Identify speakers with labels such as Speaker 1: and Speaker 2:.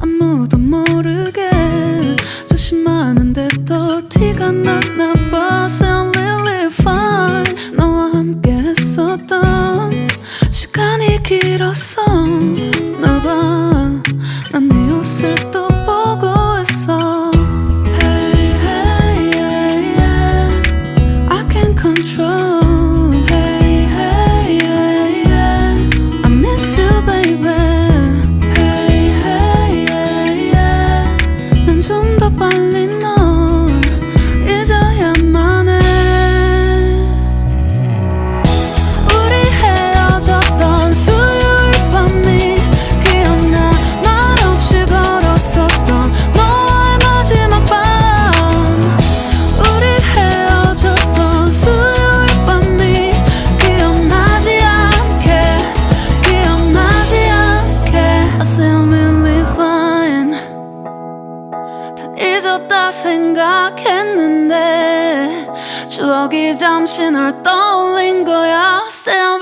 Speaker 1: 아무도 모르게 조심하는데 또 티가 나. 생각했는데 추억이 잠시 널 떠올린 거야. Still